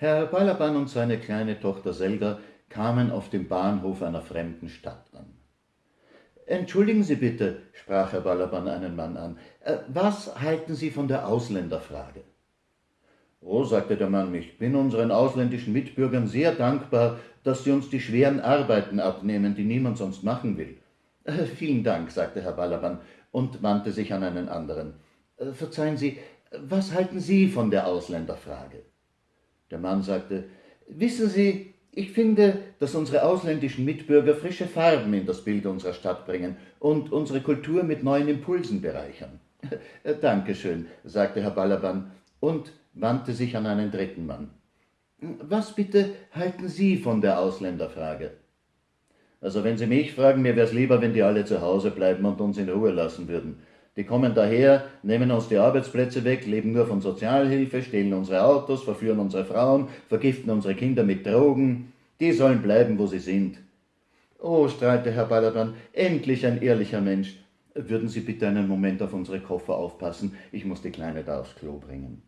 Herr Balaban und seine kleine Tochter Selga kamen auf dem Bahnhof einer fremden Stadt an. Entschuldigen Sie bitte, sprach Herr Balaban einen Mann an, äh, was halten Sie von der Ausländerfrage? Oh, sagte der Mann, ich bin unseren ausländischen Mitbürgern sehr dankbar, dass sie uns die schweren Arbeiten abnehmen, die niemand sonst machen will. Äh, vielen Dank, sagte Herr Balaban und wandte sich an einen anderen. Äh, verzeihen Sie, was halten Sie von der Ausländerfrage? Der Mann sagte, Wissen Sie, ich finde, dass unsere ausländischen Mitbürger frische Farben in das Bild unserer Stadt bringen und unsere Kultur mit neuen Impulsen bereichern. Dankeschön, sagte Herr Balaban und wandte sich an einen dritten Mann. Was bitte halten Sie von der Ausländerfrage? Also wenn Sie mich fragen, mir wär's lieber, wenn die alle zu Hause bleiben und uns in Ruhe lassen würden. Die kommen daher, nehmen uns die Arbeitsplätze weg, leben nur von Sozialhilfe, stehlen unsere Autos, verführen unsere Frauen, vergiften unsere Kinder mit Drogen. Die sollen bleiben, wo sie sind. Oh, strahlte Herr Balaban, endlich ein ehrlicher Mensch. Würden Sie bitte einen Moment auf unsere Koffer aufpassen? Ich muss die Kleine da aufs Klo bringen.